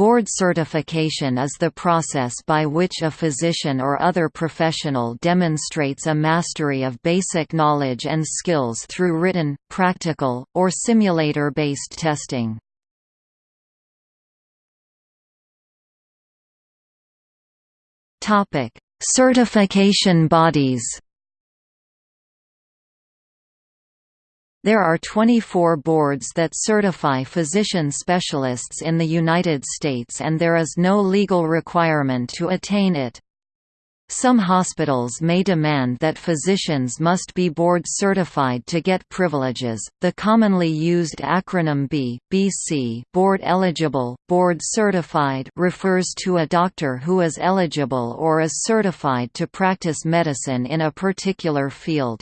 Board certification is the process by which a physician or other professional demonstrates a mastery of basic knowledge and skills through written, practical, or simulator-based testing. Certification bodies There are 24 boards that certify physician specialists in the United States and there is no legal requirement to attain it. Some hospitals may demand that physicians must be board certified to get privileges. The commonly used acronym B, BC, board eligible, board certified refers to a doctor who is eligible or is certified to practice medicine in a particular field.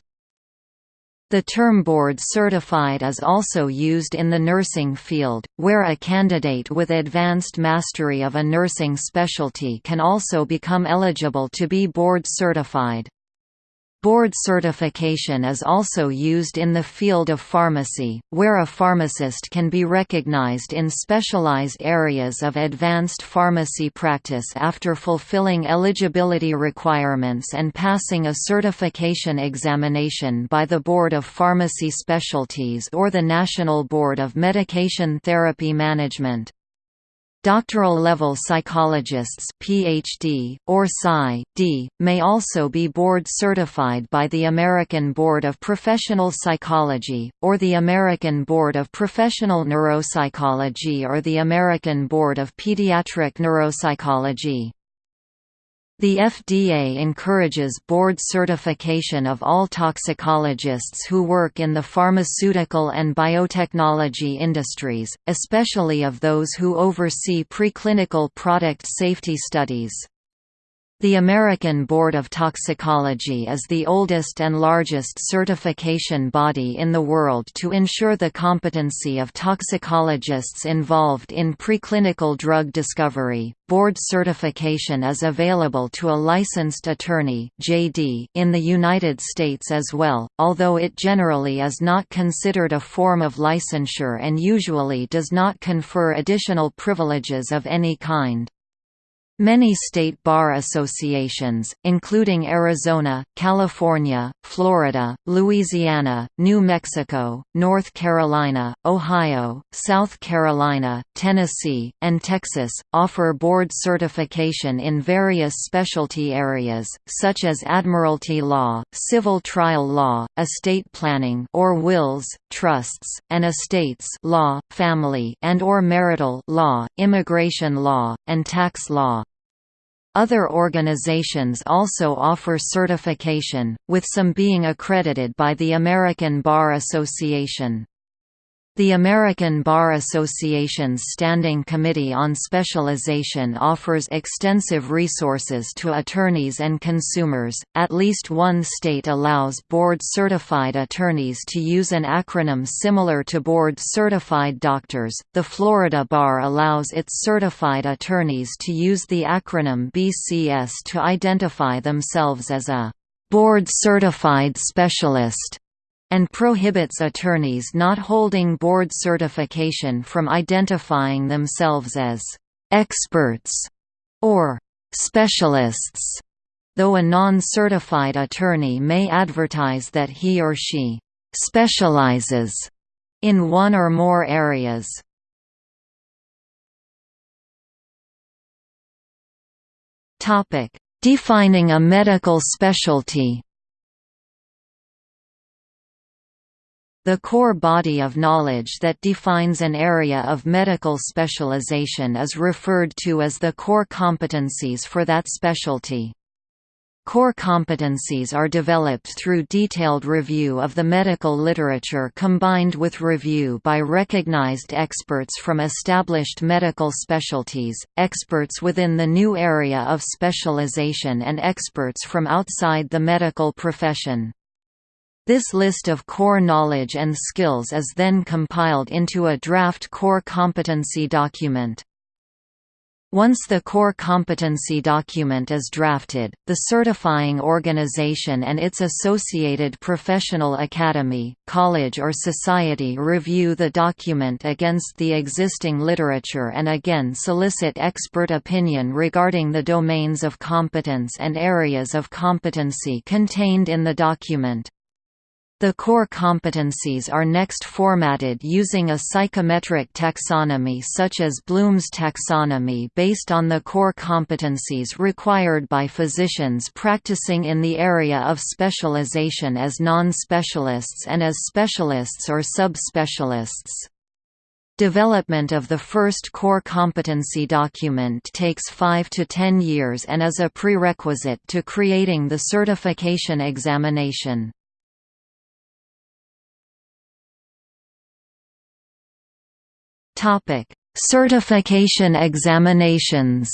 The term board certified is also used in the nursing field, where a candidate with advanced mastery of a nursing specialty can also become eligible to be board certified. Board certification is also used in the field of pharmacy, where a pharmacist can be recognized in specialized areas of advanced pharmacy practice after fulfilling eligibility requirements and passing a certification examination by the Board of Pharmacy Specialties or the National Board of Medication Therapy Management. Doctoral-level psychologists PhD, or Psy.D., may also be board-certified by the American Board of Professional Psychology, or the American Board of Professional Neuropsychology or the American Board of Pediatric Neuropsychology. The FDA encourages board certification of all toxicologists who work in the pharmaceutical and biotechnology industries, especially of those who oversee preclinical product safety studies. The American Board of Toxicology is the oldest and largest certification body in the world to ensure the competency of toxicologists involved in preclinical drug discovery. Board certification is available to a licensed attorney (JD) in the United States as well, although it generally is not considered a form of licensure and usually does not confer additional privileges of any kind. Many state bar associations, including Arizona, California, Florida, Louisiana, New Mexico, North Carolina, Ohio, South Carolina, Tennessee, and Texas, offer board certification in various specialty areas, such as admiralty law, civil trial law, estate planning or wills, trusts, and estates law, family and or marital law, immigration law, and tax law. Other organizations also offer certification, with some being accredited by the American Bar Association. The American Bar Association's Standing Committee on Specialization offers extensive resources to attorneys and consumers. At least one state allows board certified attorneys to use an acronym similar to board certified doctors. The Florida Bar allows its certified attorneys to use the acronym BCS to identify themselves as a board certified specialist and prohibits attorneys not holding board certification from identifying themselves as «experts» or «specialists», though a non-certified attorney may advertise that he or she «specializes» in one or more areas. Defining a medical specialty The core body of knowledge that defines an area of medical specialization is referred to as the core competencies for that specialty. Core competencies are developed through detailed review of the medical literature combined with review by recognized experts from established medical specialties, experts within the new area of specialization and experts from outside the medical profession. This list of core knowledge and skills is then compiled into a draft core competency document. Once the core competency document is drafted, the certifying organization and its associated professional academy, college or society review the document against the existing literature and again solicit expert opinion regarding the domains of competence and areas of competency contained in the document. The core competencies are next formatted using a psychometric taxonomy such as Bloom's taxonomy based on the core competencies required by physicians practicing in the area of specialization as non-specialists and as specialists or subspecialists. Development of the first core competency document takes 5 to 10 years and is a prerequisite to creating the certification examination. Topic: Certification examinations.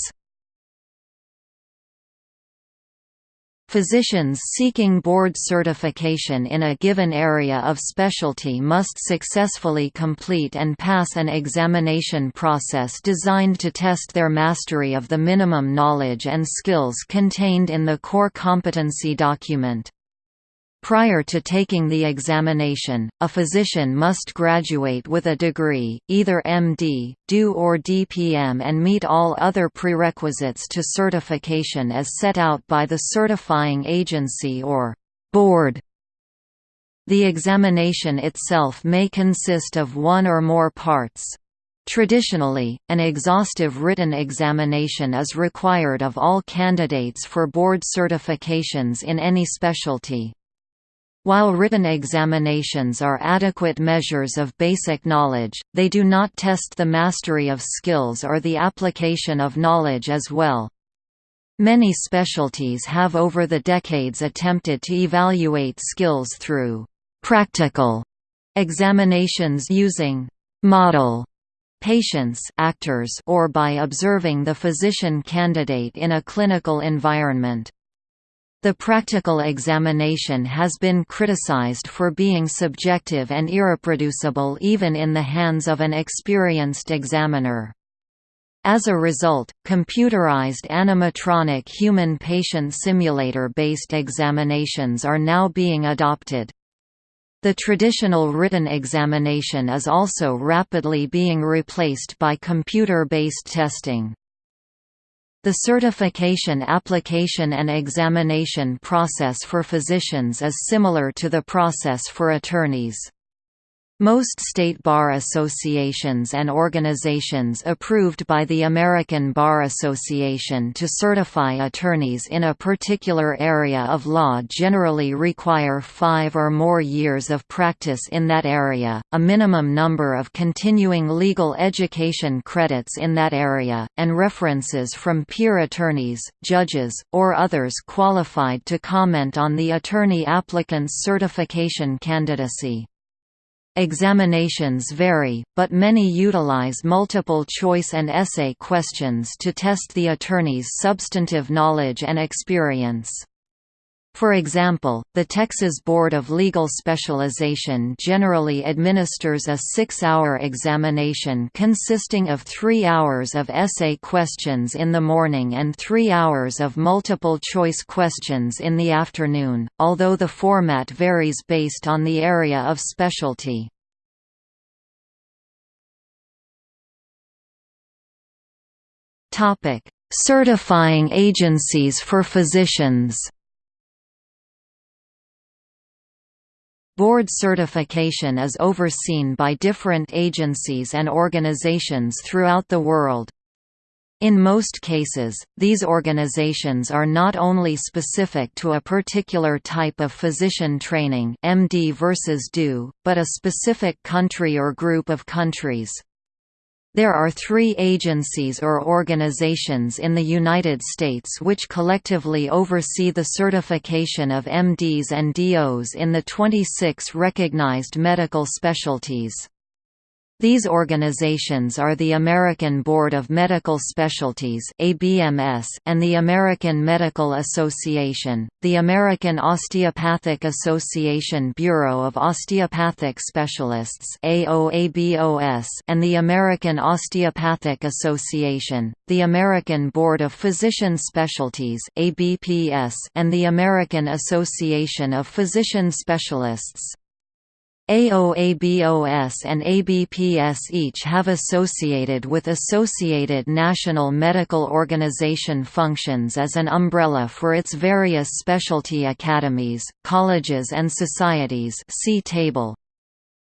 Physicians seeking board certification in a given area of specialty must successfully complete and pass an examination process designed to test their mastery of the minimum knowledge and skills contained in the core competency document. Prior to taking the examination, a physician must graduate with a degree, either MD, DO or DPM and meet all other prerequisites to certification as set out by the certifying agency or board. The examination itself may consist of one or more parts. Traditionally, an exhaustive written examination is required of all candidates for board certifications in any specialty. While written examinations are adequate measures of basic knowledge, they do not test the mastery of skills or the application of knowledge as well. Many specialties have over the decades attempted to evaluate skills through «practical» examinations using «model» patients actors or by observing the physician candidate in a clinical environment. The practical examination has been criticized for being subjective and irreproducible even in the hands of an experienced examiner. As a result, computerized animatronic human patient simulator-based examinations are now being adopted. The traditional written examination is also rapidly being replaced by computer-based testing. The certification application and examination process for physicians is similar to the process for attorneys. Most state bar associations and organizations approved by the American Bar Association to certify attorneys in a particular area of law generally require five or more years of practice in that area, a minimum number of continuing legal education credits in that area, and references from peer attorneys, judges, or others qualified to comment on the attorney applicant's certification candidacy. Examinations vary, but many utilize multiple-choice and essay questions to test the attorney's substantive knowledge and experience. For example, the Texas Board of Legal Specialization generally administers a six-hour examination consisting of three hours of essay questions in the morning and three hours of multiple-choice questions in the afternoon, although the format varies based on the area of specialty. Certifying agencies for physicians Board certification is overseen by different agencies and organizations throughout the world. In most cases, these organizations are not only specific to a particular type of physician training MD versus DO, but a specific country or group of countries. There are three agencies or organizations in the United States which collectively oversee the certification of MDs and DOs in the 26 recognized medical specialties. These organizations are the American Board of Medical Specialties (ABMS) and the American Medical Association, the American Osteopathic Association Bureau of Osteopathic Specialists (AOABOS), and the American Osteopathic Association, the American Board of Physician Specialties (ABPS), and the American Association of Physician Specialists. AOABOS and ABPS each have associated with Associated National Medical Organization functions as an umbrella for its various specialty academies, colleges and societies see table.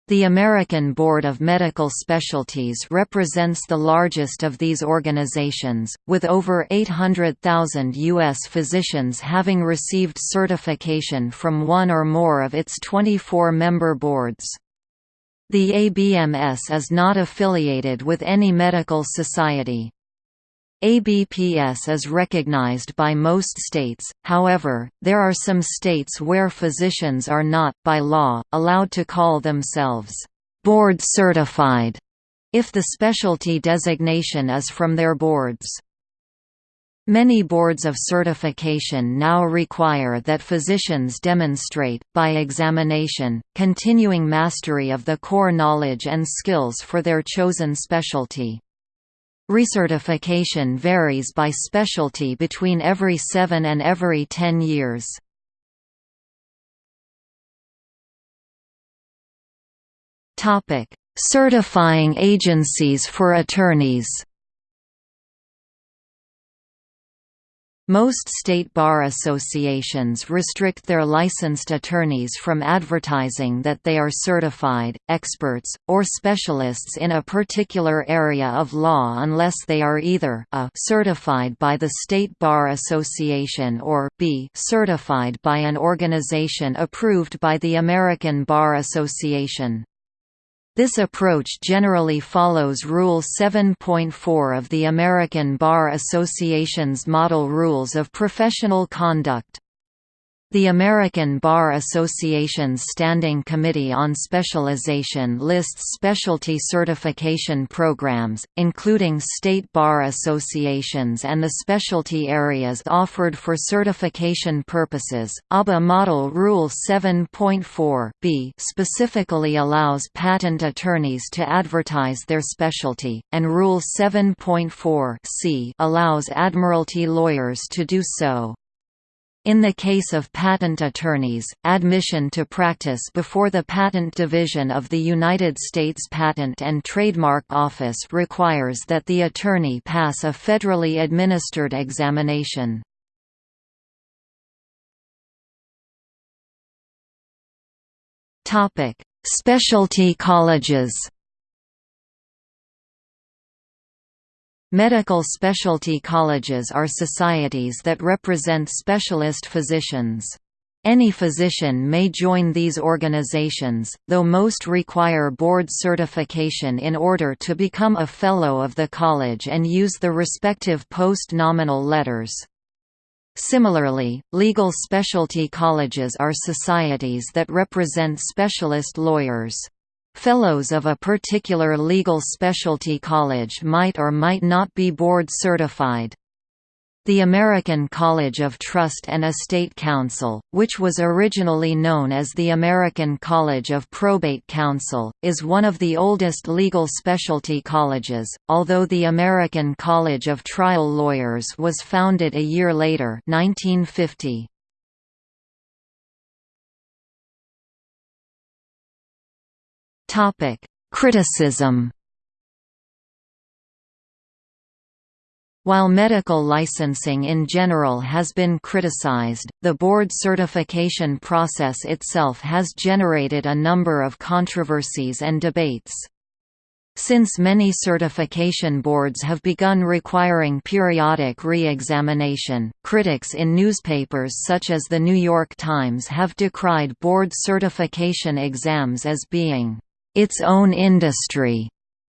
The American Board of Medical Specialties represents the largest of these organizations, with over 800,000 U.S. physicians having received certification from one or more of its 24 member boards. The ABMS is not affiliated with any medical society. ABPS is recognized by most states, however, there are some states where physicians are not, by law, allowed to call themselves board certified if the specialty designation is from their boards. Many boards of certification now require that physicians demonstrate, by examination, continuing mastery of the core knowledge and skills for their chosen specialty. Recertification varies by specialty between every 7 and every 10 years. Certifying agencies for attorneys Most state bar associations restrict their licensed attorneys from advertising that they are certified, experts, or specialists in a particular area of law unless they are either a certified by the State Bar Association or b certified by an organization approved by the American Bar Association. This approach generally follows Rule 7.4 of the American Bar Association's Model Rules of Professional Conduct. The American Bar Association's Standing Committee on Specialization lists specialty certification programs, including state bar associations and the specialty areas offered for certification purposes. ABA Model Rule 7.4 b specifically allows patent attorneys to advertise their specialty, and Rule 7.4 c allows admiralty lawyers to do so. In the case of patent attorneys, admission to practice before the Patent Division of the United States Patent and Trademark Office requires that the attorney pass a federally administered examination. Specialty colleges Medical specialty colleges are societies that represent specialist physicians. Any physician may join these organizations, though most require board certification in order to become a Fellow of the college and use the respective post-nominal letters. Similarly, legal specialty colleges are societies that represent specialist lawyers. Fellows of a particular legal specialty college might or might not be board certified. The American College of Trust and Estate Counsel, which was originally known as the American College of Probate Counsel, is one of the oldest legal specialty colleges, although the American College of Trial Lawyers was founded a year later 1950. Topic: Criticism. While medical licensing in general has been criticized, the board certification process itself has generated a number of controversies and debates. Since many certification boards have begun requiring periodic re-examination, critics in newspapers such as The New York Times have decried board certification exams as being its own industry,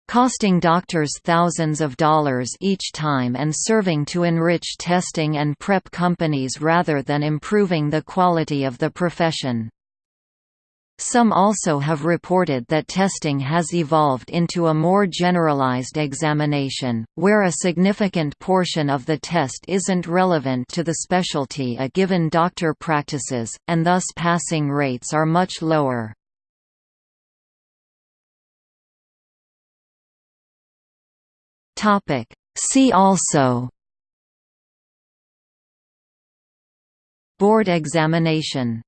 costing doctors thousands of dollars each time and serving to enrich testing and prep companies rather than improving the quality of the profession. Some also have reported that testing has evolved into a more generalized examination, where a significant portion of the test isn't relevant to the specialty a given doctor practices, and thus passing rates are much lower. See also Board examination